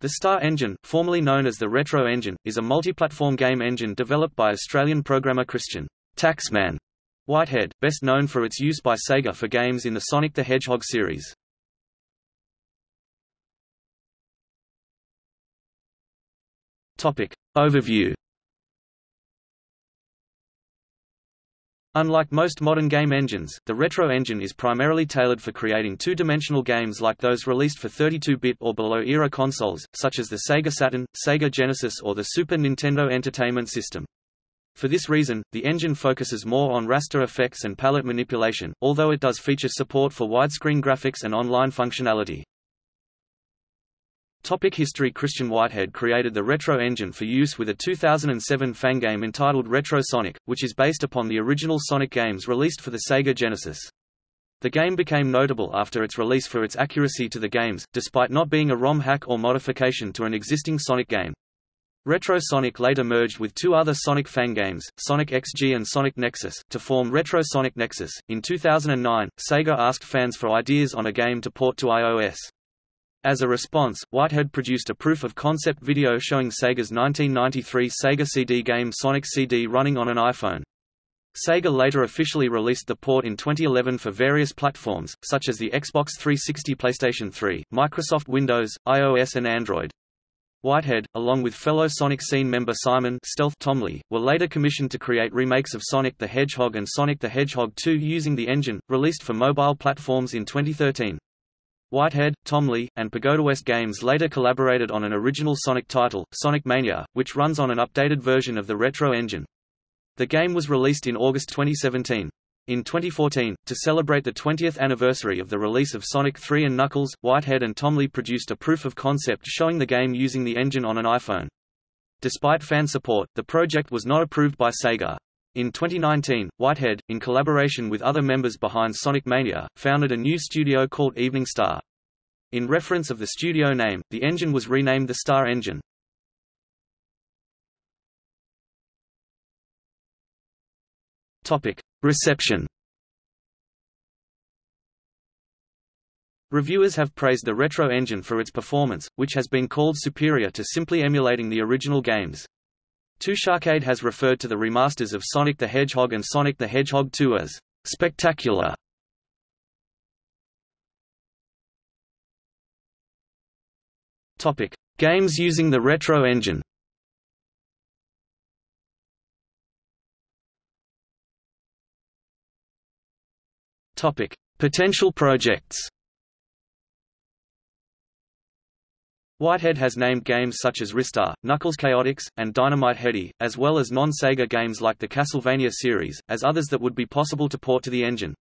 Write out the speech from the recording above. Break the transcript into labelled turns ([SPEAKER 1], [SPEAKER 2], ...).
[SPEAKER 1] The Star Engine, formerly known as the Retro Engine, is a multi-platform game engine developed by Australian programmer Christian Taxman Whitehead, best known for its use by Sega for games in the Sonic the Hedgehog series. Topic. Overview Unlike most modern game engines, the Retro Engine is primarily tailored for creating two-dimensional games like those released for 32-bit or below-era consoles, such as the Sega Saturn, Sega Genesis or the Super Nintendo Entertainment System. For this reason, the engine focuses more on raster effects and palette manipulation, although it does feature support for widescreen graphics and online functionality. Topic history Christian Whitehead created the Retro Engine for use with a 2007 fangame entitled Retro Sonic, which is based upon the original Sonic games released for the Sega Genesis. The game became notable after its release for its accuracy to the games, despite not being a ROM hack or modification to an existing Sonic game. Retro Sonic later merged with two other Sonic fangames, Sonic XG and Sonic Nexus, to form Retro Sonic Nexus. In 2009, Sega asked fans for ideas on a game to port to iOS. As a response, Whitehead produced a proof-of-concept video showing Sega's 1993 Sega CD game Sonic CD running on an iPhone. Sega later officially released the port in 2011 for various platforms, such as the Xbox 360 PlayStation 3, Microsoft Windows, iOS and Android. Whitehead, along with fellow Sonic Scene member Simon Stealth Thomley, were later commissioned to create remakes of Sonic the Hedgehog and Sonic the Hedgehog 2 using the engine, released for mobile platforms in 2013. Whitehead, Thomley, and Pagoda West Games later collaborated on an original Sonic title, Sonic Mania, which runs on an updated version of the Retro engine. The game was released in August 2017. In 2014, to celebrate the 20th anniversary of the release of Sonic 3 and Knuckles, Whitehead and Thomley produced a proof of concept showing the game using the engine on an iPhone. Despite fan support, the project was not approved by Sega. In 2019, Whitehead, in collaboration with other members behind Sonic Mania, founded a new studio called Evening Star. In reference of the studio name, the engine was renamed the Star Engine. Topic: Reception. Reviewers have praised the Retro Engine for its performance, which has been called superior to simply emulating the original games. TouchArcade has referred to the remasters of Sonic the Hedgehog and Sonic the Hedgehog 2 as spectacular. Topic: Games using the Retro Engine. Topic: Potential projects. Whitehead has named games such as Ristar, Knuckles Chaotix, and Dynamite Headdy, as well as non-Sega games like the Castlevania series, as others that would be possible to port to the engine.